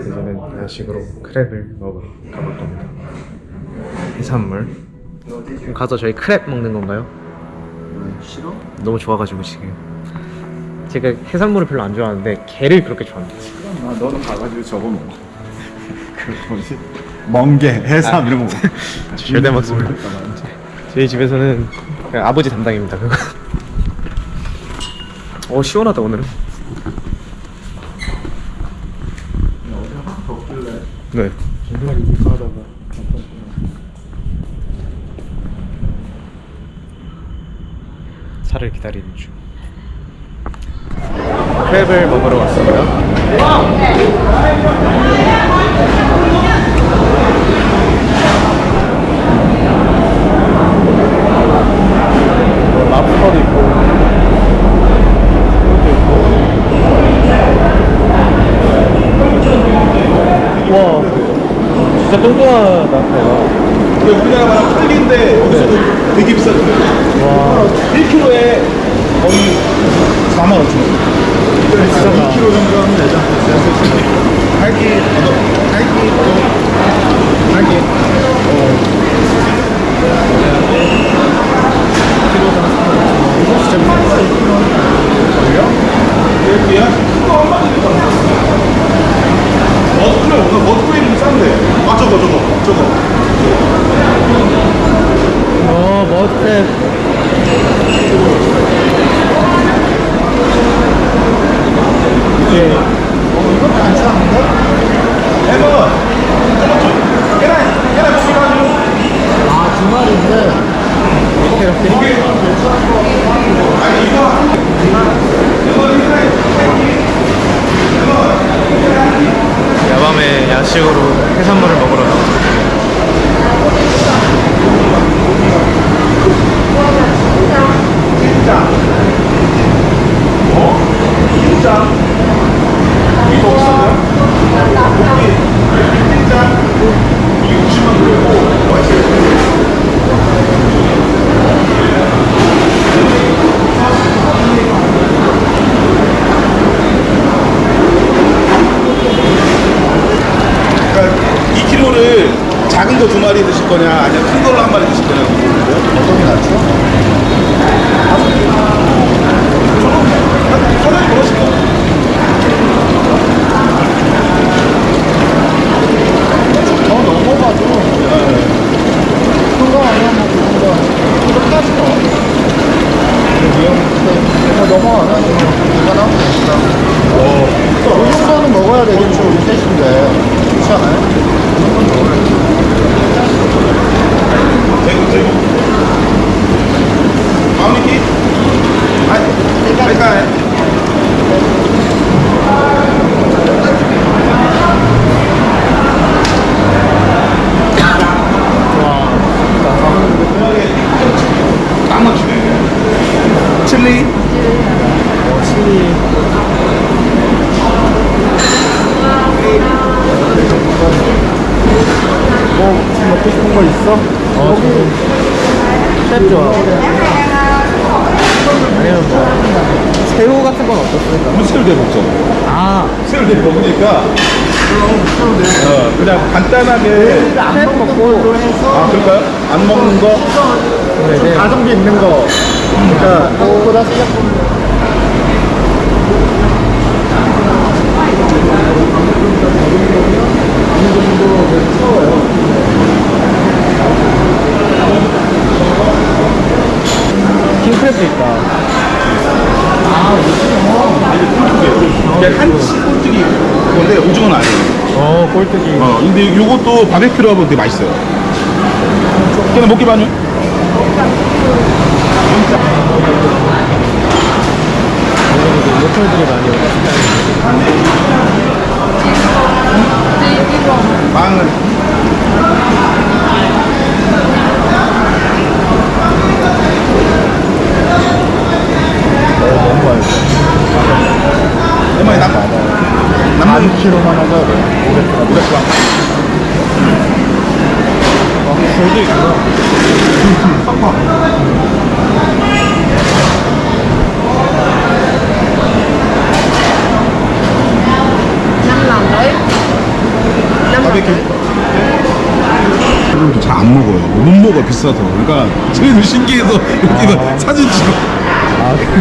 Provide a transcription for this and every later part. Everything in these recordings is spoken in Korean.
이제는 야식으로 크랩을 먹으러 가볼 겁니다. 해산물. 가서 저희 크랩 먹는 건가요? 싫어? 너무 좋아가지고 지금. 제가 해산물을 별로 안 좋아하는데 게를 그렇게 좋아합니다. 아, 너는 가가지고 저거 먹어. 그 뭐지? 멍게, 해삼 이런 거 먹어. 절대 먹습니다. 저희 집에서는 아버지 담당입니다. 그거. 어 시원하다 오늘은. 어제 확 네. 정말 이렇게 하다가 차를 기다리는 중. 크랩을 먹으러 왔습니다. 랍스터도 있고, 와, 진짜 뚱뚱하다. 배가. 우리나라 말하면 털기인데 여기서도 되게 비싸죠. 와, 1kg에 거의 4만 5천 원. 비싸다. 2kg 정도 하면 되죠. 갈기, 갈기. 여기야? 머스크림 없나? 머스크림 싼데. 아 저거 저거 저거. 어, 머스텝. 이게 이것도 안 싸는데? 아 야밤에 야식으로 해산물을 먹으러 나왔습니다. 진짜 이거 비싼데요? 고기 진짜 이게 60만 원이고 맛있어요. 그러니까 2kg를 작은 거 두 마리 드실 거냐 아니면 큰 걸로 한 마리 드실 거냐? 어떤 게 낫죠? 사장님 그러실까? 더 넘어가도 큰거 아니야 뭐 그런 거 끝까지 뭐 더 넘어가나? 이거 나오면 되니까 어. 이 정도는 먹어야 되겠죠 우리 셋인데 그렇지 않아요? 이 정도는 먹어야지 대구 대구 마무리 아니 그러니까 딱 맞추네 칠리 어, 칠리. 뭐 먹고 싶은 거 있어? 어, 셰프 좋아. 아니면 뭐, 새우 같은 건 어떻습니까? 우리 새우 대 먹자 아, 새우 대 먹으니까 어, 그냥 간단하게 회 먹고, 아 그럴까요? 안 먹는 거 네, 네. 가성비 있는 거 그러니까 한국보다 생각보다 킹크랩도 있다. 이게 한치 꼴뚜기 건데 오징어는 아니에요 어, 꼴뚜기. 어, 근데 요것도 바베큐로 하면 되게 맛있어요 그냥 먹기 반요 로컬들이 많이 남 남는 키로만 하자 500g 500g 아, 굴도 있구나. năm lần đấy 바베큐 잘 안 먹어요. 못 먹어 비싸서. 그러니까 저희도 신기해서 여기는 사진 찍어.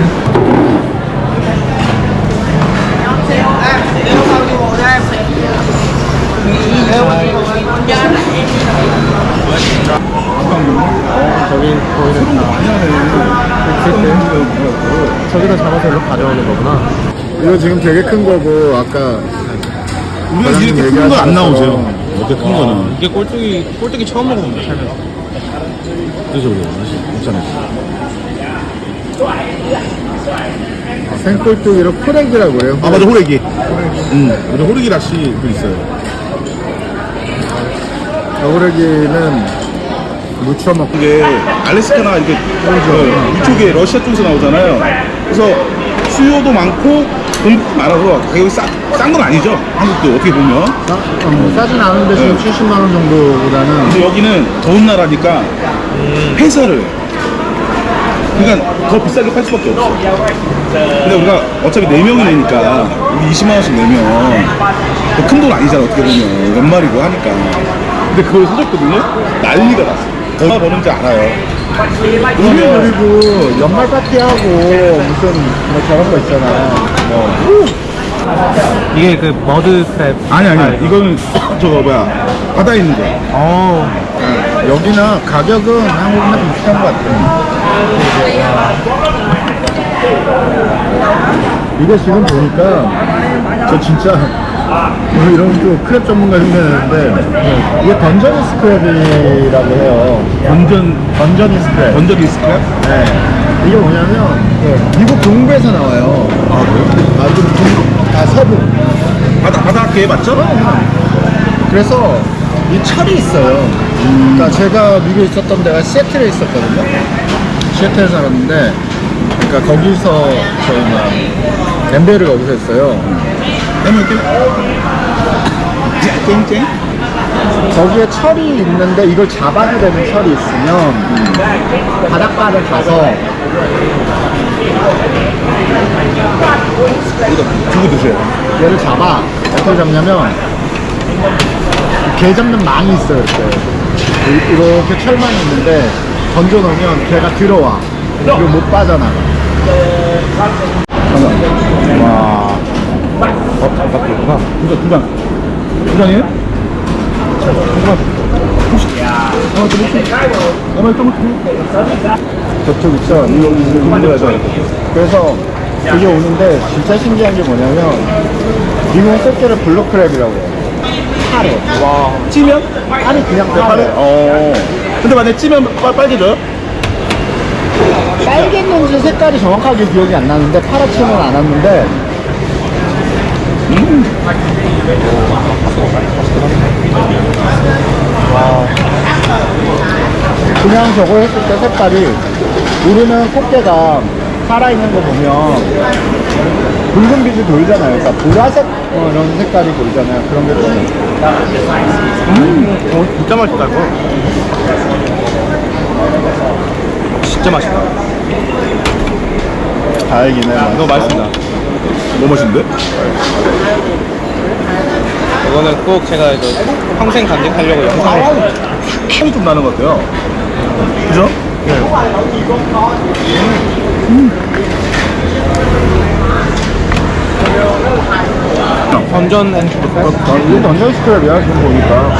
저기 거기는 다 저기다 잡아서 일로 가져오는 거구나 이거 지금 되게 큰 거고 아까 우리가 이렇게 큰 거 안 나오죠. 이렇게 큰 거는. 이게 꼴뚜기 꼴뚜기 처음 먹어본다 살면서 그래서 그래요. 맛이 없잖아요. 생꼴뚜기로 프렉이라고 그래요. 아 맞아 호래기. 응. 맞아 호래기 낚시 그 있어요. 여우래기는 무쳐 먹고 이게 알래스카나 이렇게 어, 이쪽에 러시아 쪽에서 나오잖아요. 그래서 수요도 많고 돈도 많아서 가격이 싼건 아니죠. 한국도 어떻게 보면. 싸, 어, 뭐 싸진 않은데 지금 70만 원 정도보다는 근데 여기는 더운 나라니까 회사를 그러니까 더 비싸게 팔 수밖에 없어. 근데 우리가 어차피 4명이 내니까 우리 20만 원씩 내면 큰 돈 아니잖아 어떻게 보면 연말이고 하니까. 근데 그걸 사줬거든요. 난리가 났어. 얼마 버는지 알아요. 우리 그리고 연말 파티하고 무슨 뭐 저런 거 있잖아. 뭐 이게 그 머드 크랩 아니 아니 이거는 저거 뭐야? 바다에 있는 거. 어. 여기는 가격은 한국이랑 비슷한 것 같아. 이거 지금 보니까 저 진짜 뭐 이런 또 crab 전문가 흉내내는데 이게 Dungeness crab이라고 해요. Dunge- Dungeness crab. 던전 리스크야? 네. 이게 뭐냐면 그 미국 동부에서 나와요. 아 그래요? 아, 동부, 아 서부. 바다 바닷가에 맞죠? 그래서 이 철이 있어요. 그러니까 제가 미국에 있었던 데가 시애틀에 있었거든요. 시애틀에 살았는데, 그러니까 거기서 저희 막 MBA를 거기서 했어요. 해볼게. 쨍쨍. 거기에 철이 있는데 이걸 잡아야 되는 철이 있으면 바닷가를 가서 이거 두고 드세요. 얘를 잡아. 어떻게 잡냐면 개 잡는 망이 있어요. 이렇게 이- 이렇게 철망이 있는데 던져 놓으면 개가 들어와. 이거 못 빠져나가. 와. 어, 잘 바뀌었구나. 두 장, 두 장. 장이에요? 두 장. 혹시, 어, 좀 혹시, 어머, 좀 혹시. 저쪽 있죠? 이거, 이거, 이거, 이거. 그래서 그게 오는데 진짜 신기한 게 뭐냐면 미국 꽃게를 블루크랩이라고 해요. 파래. 와. 찌면? 아니 그냥 파래? 파래. 어. 근데 만약에 찌면 빨, 빨개져요? 빨갰는지 색깔이 정확하게 기억이 안 나는데 파랗지는 않았는데 그냥 저거 했을 때 색깔이 우리는 꽃게가 살아있는 거 보면 붉은 빛이 돌잖아요. 그러니까 보라색 뭐 이런 색깔이 돌잖아요. 그런 게 좀. 어, 진짜 맛있다 이거 진짜 맛있다 다행이네. 이거 맛있습니다 너무 맛있는데? 이거는 꼭 제가 평생 간직하려고 영상을 향이 좀 나는 것 같아요. 그죠? 던전 앤 어, 이게 던전 스크랩이야 지금 보니까.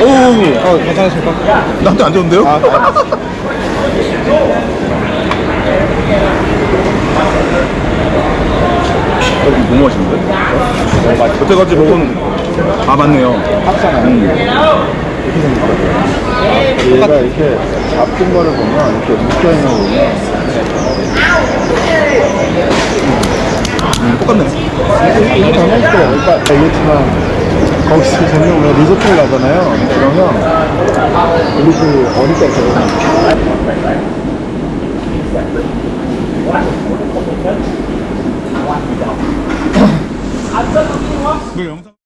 오, 어, 괜찮으실까? 나한테 안 좋은데요? 아, 여기 너무 맛있는데? 여태까지 먹은 아 맞네요. 합잖아요. 이렇게 생겼거든요. 얘가 이렇게 잡힌 거를 보면 이렇게 묶여있는 거 보면 음, 똑같네. 이게 던전 스크랩. 그러니까 얘기했지만 거기서 저녁 오면 리조트를 가잖아요. 그러면 우리 그 어릴 때그이 거 영상.